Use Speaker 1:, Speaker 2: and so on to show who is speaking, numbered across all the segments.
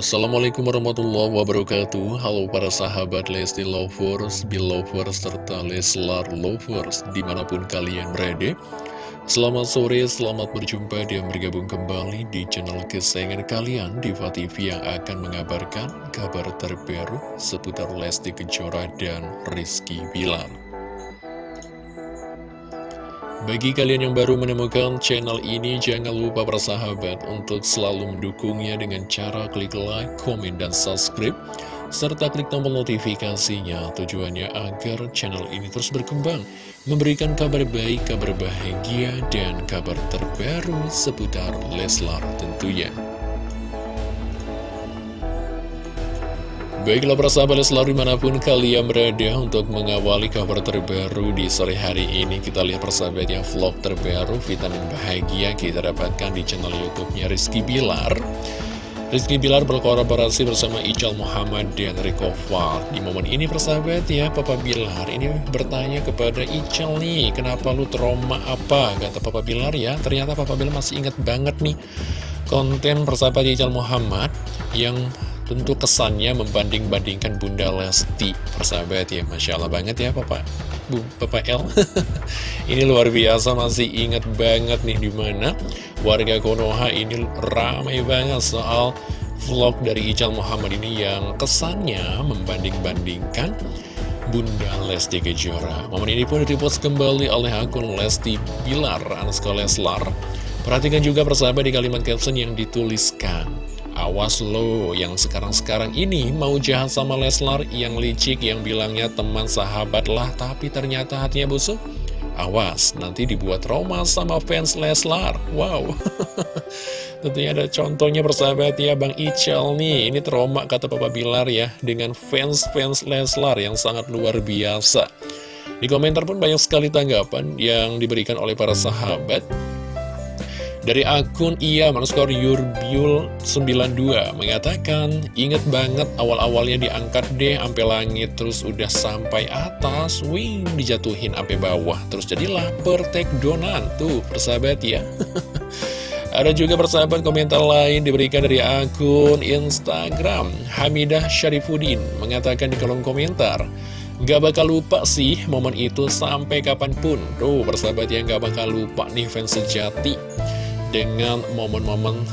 Speaker 1: Assalamualaikum warahmatullahi wabarakatuh. Halo para sahabat Lesti Lovers, Belovers, serta Leslar Lovers Di mana pun kalian berada. Selamat sore, selamat berjumpa dan bergabung kembali di channel kesayangan kalian Diva TV yang akan mengabarkan kabar terbaru seputar Lesti Kejora dan Rizky Bilar bagi kalian yang baru menemukan channel ini, jangan lupa bersahabat untuk selalu mendukungnya dengan cara klik like, komen, dan subscribe, serta klik tombol notifikasinya tujuannya agar channel ini terus berkembang, memberikan kabar baik, kabar bahagia, dan kabar terbaru seputar Leslar tentunya. Baiklah persahabat selalu di mana pun kalian berada untuk mengawali kabar terbaru di sore hari ini. Kita lihat persahabat yang vlog terbaru vitamin bahagia kita dapatkan di channel youtube-nya Rizky Bilar. Rizky Bilar berkolaborasi bersama Ical Muhammad dan Rico Val Di momen ini persahabat ya Papa Bilar ini bertanya kepada Ical nih Kenapa lu trauma apa? Kata Papa Bilar ya. Ternyata Papa Bilar masih ingat banget nih Konten persahabat Ical Muhammad yang Tentu kesannya membanding-bandingkan Bunda Lesti Persahabat ya, Masya Allah banget ya Papa. Bu, Papa L Ini luar biasa masih ingat banget nih di mana warga Konoha ini ramai banget soal vlog dari Ical Muhammad ini yang kesannya membanding-bandingkan Bunda Lesti Kejora. Momen ini pun dipost kembali oleh akun Lesti Bilar Anasko Leslar. Perhatikan juga persahabat di kalimat caption yang dituliskan Awas lo yang sekarang-sekarang ini mau jahat sama Leslar yang licik yang bilangnya teman sahabat lah tapi ternyata hatinya busuk. Awas, nanti dibuat trauma sama fans Leslar. Wow. Tentunya ada contohnya persahabat ya Bang Ical nih. Ini trauma kata Papa Bilar ya dengan fans-fans Leslar yang sangat luar biasa. Di komentar pun banyak sekali tanggapan yang diberikan oleh para sahabat. Dari akun ia underscore yurbiul 92 mengatakan Ingat banget awal-awalnya diangkat deh sampai langit Terus udah sampai atas Wing dijatuhin sampai bawah Terus jadilah pertek donan. Tuh persahabat ya. Ada juga persahabat komentar lain diberikan dari akun Instagram Hamidah Syarifuddin mengatakan di kolom komentar Gak bakal lupa sih momen itu sampai kapan pun. Tuh persahabat yang gak bakal lupa nih fans sejati dengan momen-momen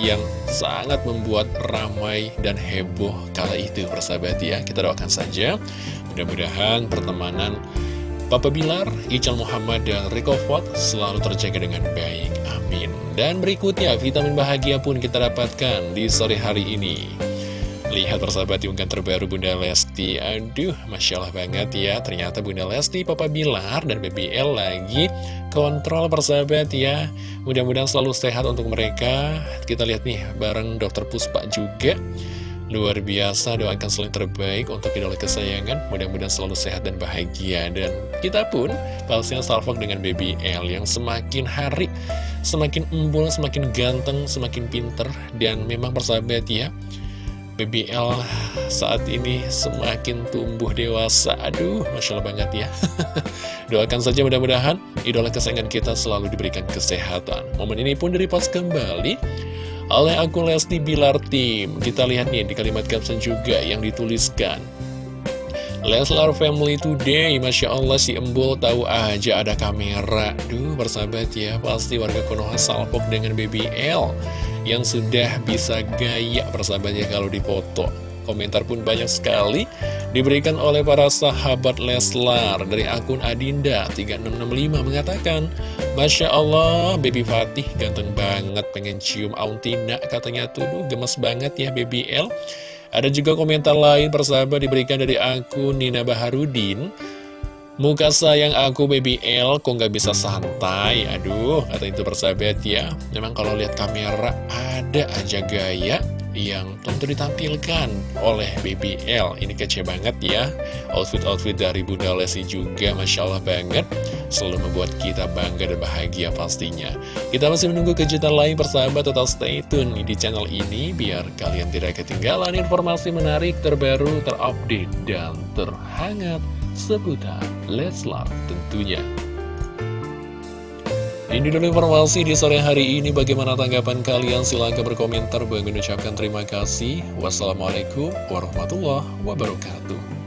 Speaker 1: yang sangat membuat ramai dan heboh kala itu persahabat ya kita doakan saja mudah-mudahan pertemanan Papa Bilar, Ical Muhammad, dan Rico Ford selalu terjaga dengan baik. Amin. Dan berikutnya, vitamin bahagia pun kita dapatkan di sore hari ini. Lihat persahabat diunggah terbaru Bunda Lesti. Aduh, Masya Allah banget ya. Ternyata Bunda Lesti, Papa Bilar, dan BBL lagi kontrol persahabat ya. Mudah-mudahan selalu sehat untuk mereka. Kita lihat nih bareng Dokter Puspa juga. Luar biasa, doakan selalu terbaik untuk idola kesayangan. Mudah-mudahan selalu sehat dan bahagia. Dan kita pun pastinya salvok dengan BBL Yang semakin hari Semakin embul, semakin ganteng, semakin pinter. Dan memang persahabat ya BBL saat ini semakin tumbuh dewasa. Aduh, Masya Allah banget ya. Doakan saja mudah-mudahan idola kesayangan kita selalu diberikan kesehatan. Momen ini pun direpost kembali oleh akun Lesti Bilar Team. Kita lihat nih di kalimat caption juga yang dituliskan. Leslar Family Today, Masya Allah si Embul tahu aja ada kamera. Duh, bersahabat ya, pasti warga Konoha salpok dengan BBL yang sudah bisa gaya persahabatnya kalau dipoto. Komentar pun banyak sekali diberikan oleh para sahabat Leslar dari akun Adinda 3665 mengatakan Masya Allah, Baby Fatih ganteng banget pengen cium Auntina katanya tuh gemes banget ya Baby L. Ada juga komentar lain persahabat diberikan dari akun Nina Baharudin Muka sayang aku baby L. Kok nggak bisa santai? Aduh kata itu persahabat ya. Memang kalau lihat kamera ada aja gaya yang tentu ditampilkan oleh baby L. Ini kece banget ya. Outfit-outfit dari Bunda Lesi juga Masya Allah banget. Selalu membuat kita bangga dan bahagia pastinya. Kita masih menunggu kejutan lain persahabat. Tetap stay tune di channel ini Biar kalian tidak ketinggalan informasi menarik terbaru, terupdate, dan terhangat seputar Leslar tentunya. Ini dulu informasi di sore hari ini. Bagaimana tanggapan kalian? Silahkan berkomentar. Bagi ucapkan terima kasih. Wassalamualaikum warahmatullahi wabarakatuh.